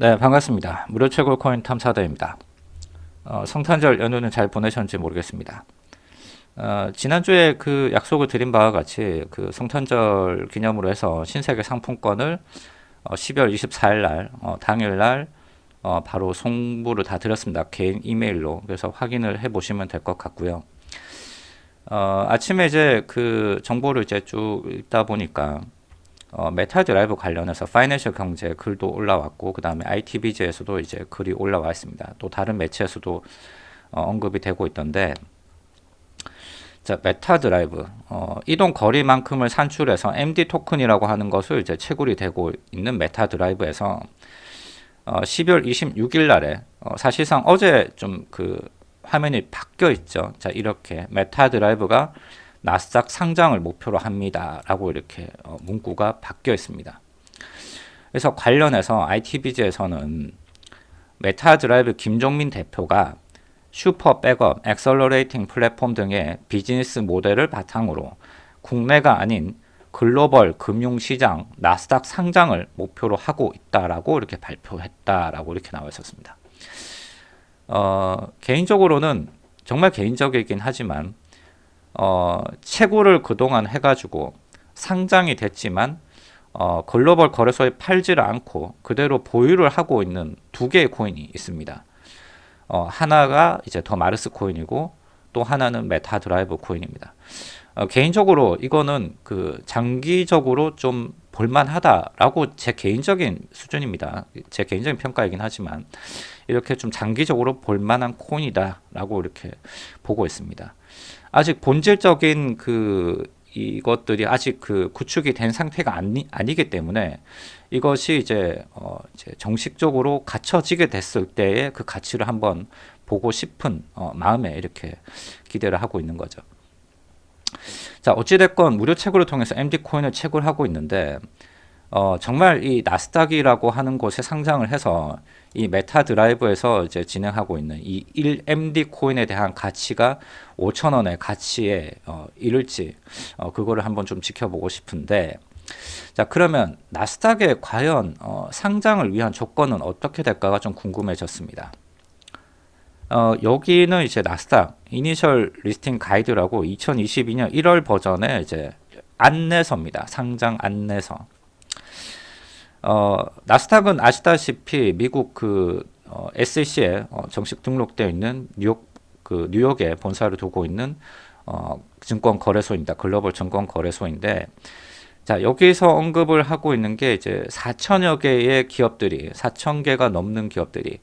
네 반갑습니다. 무료 최고 코인 탐사대입니다. 어, 성탄절 연휴는 잘 보내셨는지 모르겠습니다. 어, 지난주에 그 약속을 드린 바와 같이 그 성탄절 기념으로 해서 신세계 상품권을 어, 12월 24일 날 어, 당일 날 어, 바로 송부를 다 드렸습니다. 개인 이메일로. 그래서 확인을 해 보시면 될 것 같고요. 어, 아침에 이제 그 정보를 이제 쭉 읽다 보니까 어, Meta Drive 관련해서 파이낸셜 경제 글도 올라왔고 그 다음에 IT비즈에서도 이제 글이 올라와 있습니다. 또 다른 매체에서도 어, 언급이 되고 있던데 자 Meta Drive 어, 이동 거리만큼을 산출해서 MD 토큰이라고 하는 것을 이제 채굴이 되고 있는 Meta Drive에서 어, 12월 26일 날에 어, 사실상 어제 좀 그 화면이 바뀌어 있죠. 자 이렇게 Meta Drive가 나스닥 상장을 목표로 합니다. 라고 이렇게 어, 문구가 바뀌어 있습니다. 그래서 관련해서 IT비즈에서는 Meta Drive 김종민 대표가 super app, accelerating 플랫폼 등의 비즈니스 모델을 바탕으로 국내가 아닌 글로벌 금융시장 나스닥 상장을 목표로 하고 있다라고 이렇게 발표했다라고 이렇게 나와 있었습니다. 어, 개인적으로는 정말 개인적이긴 하지만 어, 채굴을 그동안 해가지고 상장이 됐지만 어, 글로벌 거래소에 팔지를 않고 그대로 보유를 하고 있는 두 개의 코인이 있습니다. 어, 하나가 이제 더 마르스 코인이고 또 하나는 Meta Drive 코인입니다. 어, 개인적으로 이거는 그 장기적으로 좀 볼만하다라고 제 개인적인 수준입니다. 제 개인적인 평가이긴 하지만 이렇게 좀 장기적으로 볼만한 코인이다라고 이렇게 보고 있습니다. 아직 본질적인 그 이것들이 아직 그 구축이 된 상태가 아니, 아니기 때문에 이것이 이제, 어 이제 정식적으로 갖춰지게 됐을 때의 그 가치를 한번 보고 싶은 어 마음에 이렇게 기대를 하고 있는 거죠. 자 어찌됐건 무료 채굴을 통해서 MD 코인을 채굴하고 있는데 어 정말 이 나스닥이라고 하는 곳에 상장을 해서 이 Meta Drive에서 이제 진행하고 있는 이 1MD 코인에 대한 가치가 5천원의 가치에 어, 이를지 어, 그거를 한번 좀 지켜보고 싶은데 자 그러면 나스닥에 과연 어, 상장을 위한 조건은 어떻게 될까가 좀 궁금해졌습니다. 어, 여기는 이제 나스닥 initial listing guide라고 2022년 1월 버전의 이제 안내서입니다. 상장 안내서. 어, 나스닥은 아시다시피 미국 그 어, SEC에 어, 정식 등록되어 있는 뉴욕 그 뉴욕에 본사를 두고 있는 어, 증권 거래소입니다. 글로벌 증권 거래소인데 자 여기서 언급을 하고 있는 게 이제 4천여 개의 기업들이 4천 개가 넘는 기업들이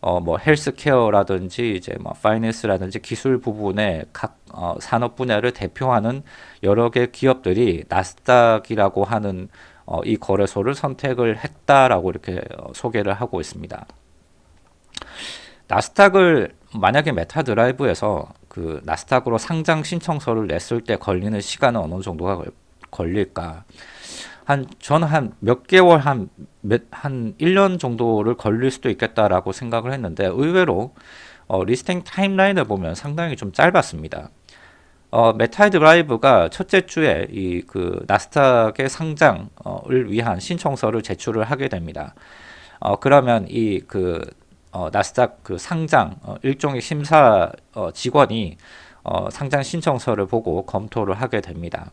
어 뭐 헬스케어라든지 이제 뭐 파이낸스라든지 기술 부분의 각 어, 산업 분야를 대표하는 여러 개 기업들이 나스닥이라고 하는 어, 이 거래소를 선택을 했다라고 이렇게 어, 소개를 하고 있습니다. 나스닥을 만약에 Meta Drive에서 그 나스닥으로 상장 신청서를 냈을 때 걸리는 시간은 어느 정도가 걸릴까? 한 저는 한 몇 개월 한 몇 한 1년 정도를 걸릴 수도 있겠다라고 생각을 했는데 의외로 어, listing timeline을 보면 상당히 좀 짧았습니다. 어, Meta Drive가 첫째 주에 이 그 나스닥의 상장을 위한 신청서를 제출을 하게 됩니다. 어, 그러면 이그 어, 나스닥 그 상장 어, 일종의 심사 어, 직원이 어, 상장 신청서를 보고 검토를 하게 됩니다.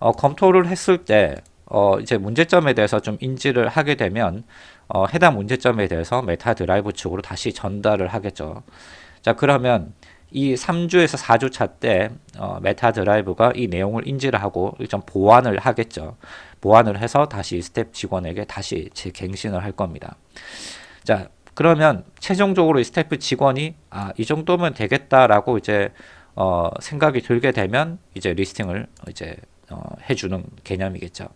어, 검토를 했을 때 어, 이제 문제점에 대해서 좀 인지를 하게 되면 어, 해당 문제점에 대해서 Meta Drive 측으로 다시 전달을 하겠죠. 자 그러면 이 3주에서 4주차 때 어, Meta Drive가 이 내용을 인지를 하고 좀 보완을 하겠죠. 보완을 해서 다시 스텝 직원에게 다시 재갱신을 할 겁니다. 자, 그러면 최종적으로 이 스텝 직원이 아, 이 정도면 되겠다라고 이제 어, 생각이 들게 되면 이제 listing을 이제 어, 해주는 개념이겠죠.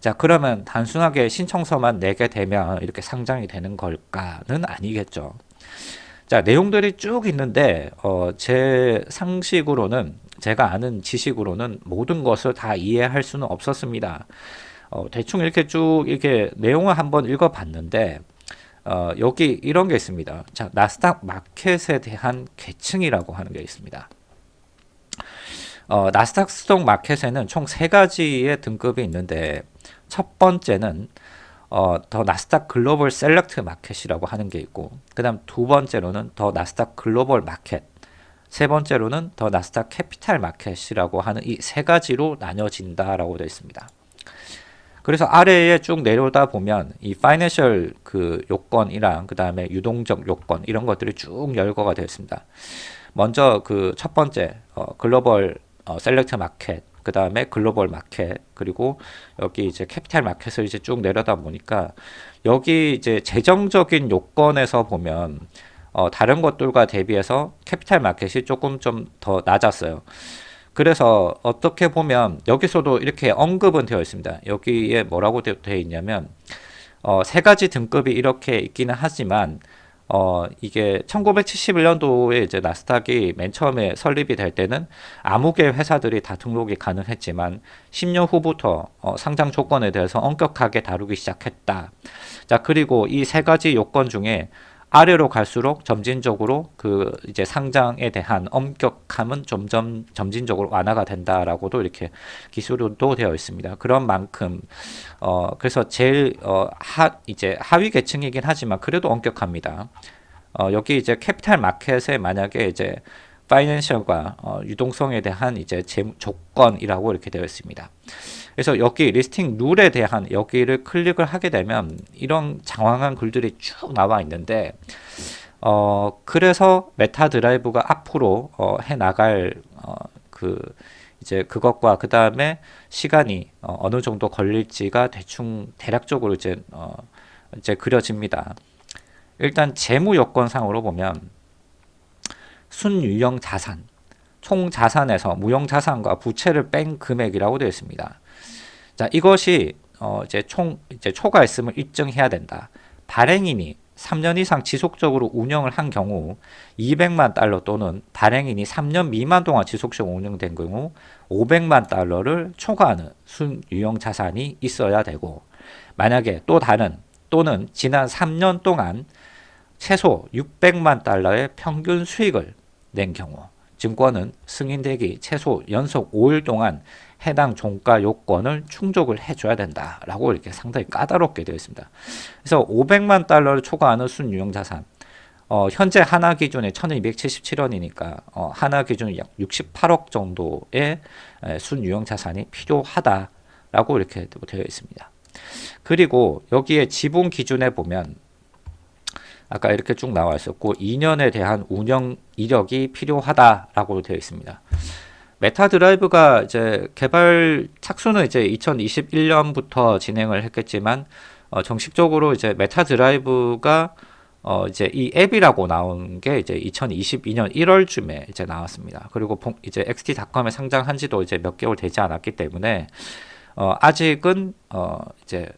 자 그러면 단순하게 신청서만 내게 되면 이렇게 상장이 되는 걸까는 아니겠죠. 자 내용들이 쭉 있는데 어, 제 상식으로는 제가 아는 지식으로는 모든 것을 다 이해할 수는 없었습니다. 어, 대충 이렇게 쭉 이렇게 내용을 한번 읽어봤는데 어, 여기 이런 게 있습니다. 자 나스닥 마켓에 대한 계층이라고 하는 게 있습니다. 어, 나스닥 스톡 마켓에는 총 세 가지의 등급이 있는데 첫 번째는 어, The Nasdaq Global Select Market이라고 하는 게 있고 그 다음 두 번째로는 The Nasdaq Global Market 세 번째로는 The Nasdaq Capital Market이라고 하는 이 세 가지로 나뉘어진다라고 되어 있습니다. 그래서 아래에 쭉 내려오다 보면 이 financial 그 요건이랑 그 다음에 유동적 요건 이런 것들이 쭉 열거가 되어 있습니다. 먼저 그 첫 번째 어, 글로벌 어, Select Market 그 다음에 Global Market 그리고 여기 이제 Capital Market을 이제 쭉 내려다 보니까 여기 이제 재정적인 요건에서 보면 어, 다른 것들과 대비해서 Capital Market이 조금 좀 더 낮았어요. 그래서 어떻게 보면 여기서도 이렇게 언급은 되어 있습니다. 여기에 뭐라고 되어 있냐면 어, 세 가지 등급이 이렇게 있기는 하지만 어, 이게 1971년도에 이제 나스닥이 맨 처음에 설립이 될 때는 아무 개 회사들이 다 등록이 가능했지만 10년 후부터 어, 상장 조건에 대해서 엄격하게 다루기 시작했다. 자, 그리고 이 세 가지 요건 중에 아래로 갈수록 점진적으로 그 이제 상장에 대한 엄격함은 점점 점진적으로 완화가 된다라고도 이렇게 기술도 되어 있습니다. 그런 만큼 어 그래서 제일 어 하 이제 하위 계층이긴 하지만 그래도 엄격합니다. 어 여기 이제 Capital Market에 만약에 이제 financial과 어, 유동성에 대한 이제 재, 조건이라고 이렇게 되어 있습니다. 그래서 여기 listing rule에 대한 여기를 클릭을 하게 되면 이런 장황한 글들이 쭉 나와 있는데 어 그래서 메타 드라이브가 앞으로 어, 해 나갈 어, 그 이제 그것과 그 다음에 시간이 어, 어느 정도 걸릴지가 대충 대략적으로 이제 어, 이제 그려집니다. 일단 재무 요건상으로 보면 순유형 자산, 총 자산에서 무형 자산과 부채를 뺀 금액이라고 되어 있습니다. 자, 이것이 어 이제 총 이제 초과했음을 입증해야 된다. 발행인이 3년 이상 지속적으로 운영을 한 경우 200만 달러 또는 발행인이 3년 미만 동안 지속적으로 운영된 경우 500만 달러를 초과하는 순유형 자산이 있어야 되고 만약에 또 다른 또는 지난 3년 동안 최소 600만 달러의 평균 수익을 낸 경우 증권은 승인되기 최소 연속 5일 동안 해당 종가 요건을 충족을 해줘야 된다라고 이렇게 상당히 까다롭게 되어 있습니다. 그래서 500만 달러를 초과하는 순유형 자산 어, 현재 하나 기준에 1277원이니까 어, 하나 기준 약 68억 정도의 순유형 자산이 필요하다라고 이렇게 되어 있습니다. 그리고 여기에 지분 기준에 보면 아까 이렇게 쭉 나와 있었고 2년에 대한 운영 이력이 필요하다라고 되어 있습니다. 메타 드라이브가 이제 개발 착수는 이제 2021년부터 진행을 했겠지만 어, 정식적으로 이제 메타 드라이브가 어 이제 이 앱이라고 나온 게 이제 2022년 1월쯤에 이제 나왔습니다. 그리고 이제 XT.com에 상장한 지도 이제 몇 개월 되지 않았기 때문에 어 아직은 어 이제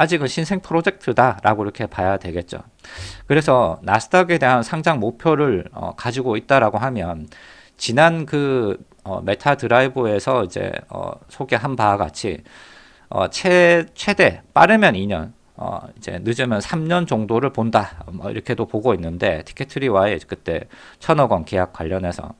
아직은 신생 프로젝트다라고 이렇게 봐야 되겠죠. 그래서 나스닥에 대한 상장 목표를 어, 가지고 있다라고 하면 지난 그 어, 메타 드라이브에서 이제 어, 소개한 바와 같이 어, 최, 최대 빠르면 2년 어, 이제 늦으면 3년 정도를 본다. 뭐 이렇게도 보고 있는데 티켓트리와의 그때 천억 원 계약 관련해서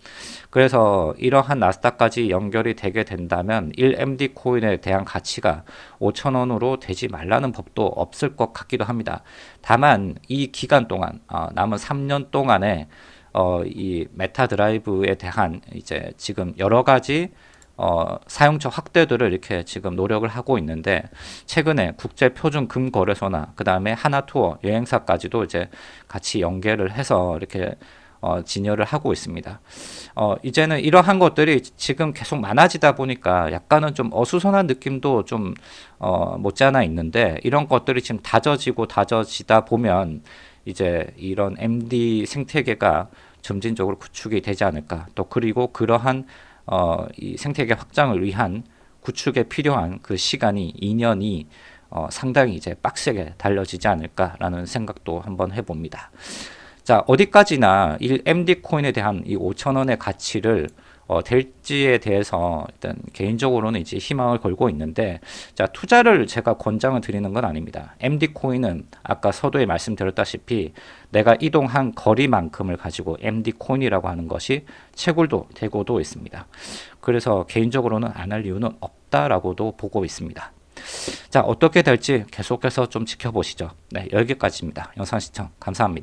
그래서 이러한 나스닥까지 연결이 되게 된다면 1MD 코인에 대한 가치가 5천 원으로 되지 말라는 법도 없을 것 같기도 합니다. 다만 이 기간 동안 어, 남은 3년 동안에 어, 이 메타 드라이브에 대한 이제 지금 여러 가지 어, 사용처 확대들을 이렇게 지금 노력을 하고 있는데 최근에 국제 표준 금 거래소나 그 다음에 하나 투어 여행사까지도 이제 같이 연계를 해서 이렇게 어, 진열을 하고 있습니다. 어, 이제는 이러한 것들이 지금 계속 많아지다 보니까 약간은 좀 어수선한 느낌도 좀 어, 못지않아 있는데 이런 것들이 지금 다져지고 다져지다 보면 이제 이런 MD 생태계가 점진적으로 구축이 되지 않을까 또 그리고 그러한 어, 이 생태계 확장을 위한 구축에 필요한 그 시간이 2년이 어, 상당히 이제 빡세게 달려지지 않을까라는 생각도 한번 해봅니다. 자 어디까지나 이 MD 코인에 대한 이 5천 원의 가치를 어, 될지에 대해서 일단 개인적으로는 이제 희망을 걸고 있는데 자 투자를 제가 권장을 드리는 건 아닙니다. MD 코인은 아까 서두에 말씀드렸다시피 내가 이동한 거리만큼을 가지고 MD 코인이라고 하는 것이 채굴도 되고도 있습니다. 그래서 개인적으로는 안 할 이유는 없다라고도 보고 있습니다. 자, 어떻게 될지 계속해서 좀 지켜보시죠. 네, 여기까지입니다. 영상 시청 감사합니다.